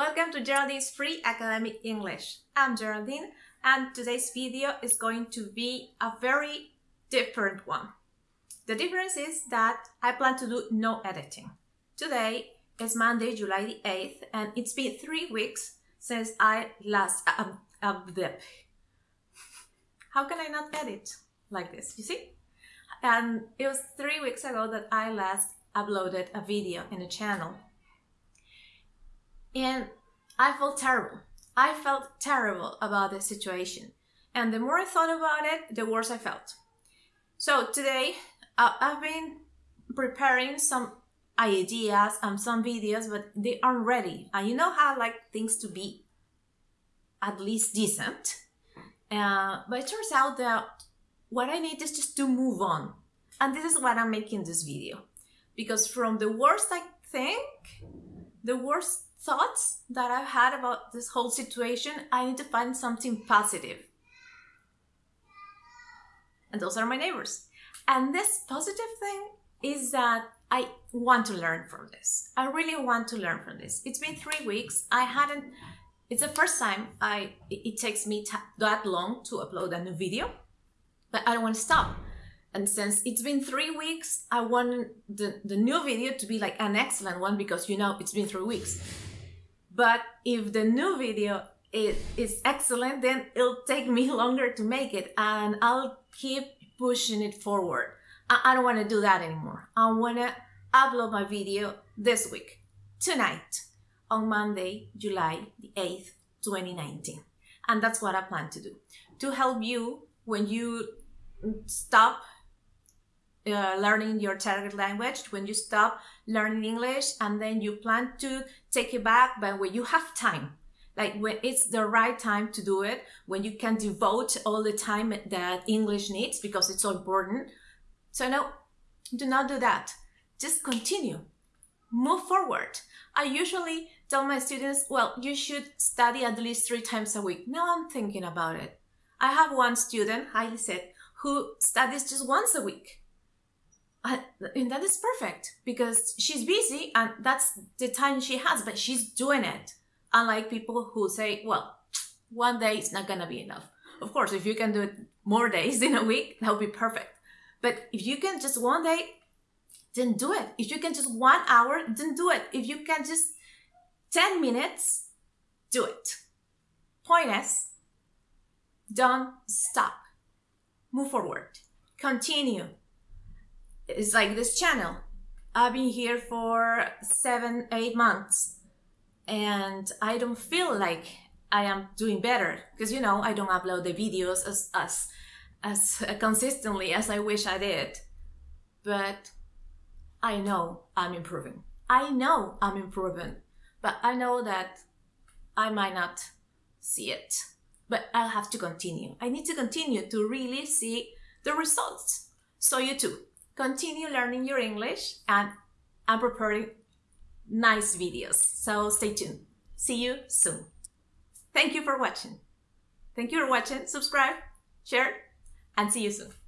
Welcome to Geraldine's Free Academic English. I'm Geraldine and today's video is going to be a very different one. The difference is that I plan to do no editing. Today is Monday, July the 8th and it's been three weeks since I last... Um, um, how can I not edit like this, you see? And it was three weeks ago that I last uploaded a video in the channel and I felt terrible. I felt terrible about the situation. And the more I thought about it, the worse I felt. So today, I've been preparing some ideas and some videos, but they aren't ready. And you know how I like things to be at least decent. Uh, but it turns out that what I need is just to move on. And this is what I'm making this video. Because from the worst I think, the worst thoughts that I've had about this whole situation, I need to find something positive. And those are my neighbors. And this positive thing is that I want to learn from this. I really want to learn from this. It's been three weeks. I hadn't, it's the first time I, it takes me that long to upload a new video, but I don't want to stop. And since it's been three weeks, I want the, the new video to be like an excellent one because you know it's been three weeks. But if the new video is, is excellent, then it'll take me longer to make it and I'll keep pushing it forward. I, I don't want to do that anymore. I want to upload my video this week, tonight, on Monday, July the 8th, 2019. And that's what I plan to do. To help you when you stop uh, learning your target language, when you stop learning English and then you plan to take it back, but when you have time, like when it's the right time to do it, when you can devote all the time that English needs because it's so important. So no, do not do that. Just continue, move forward. I usually tell my students, well, you should study at least three times a week. Now I'm thinking about it. I have one student, Hailey said, who studies just once a week and that is perfect because she's busy and that's the time she has, but she's doing it. Unlike people who say, well, one day is not gonna be enough. Of course, if you can do it more days in a week, that would be perfect. But if you can just one day, then do it. If you can just one hour, then do it. If you can just 10 minutes, do it. Point is, don't stop. Move forward. Continue it's like this channel. I've been here for seven, eight months and I don't feel like I am doing better because you know I don't upload the videos as as as consistently as I wish I did. But I know I'm improving. I know I'm improving, but I know that I might not see it. But I'll have to continue. I need to continue to really see the results. So you too continue learning your English and I'm preparing nice videos. So stay tuned. See you soon. Thank you for watching. Thank you for watching. Subscribe, share, and see you soon.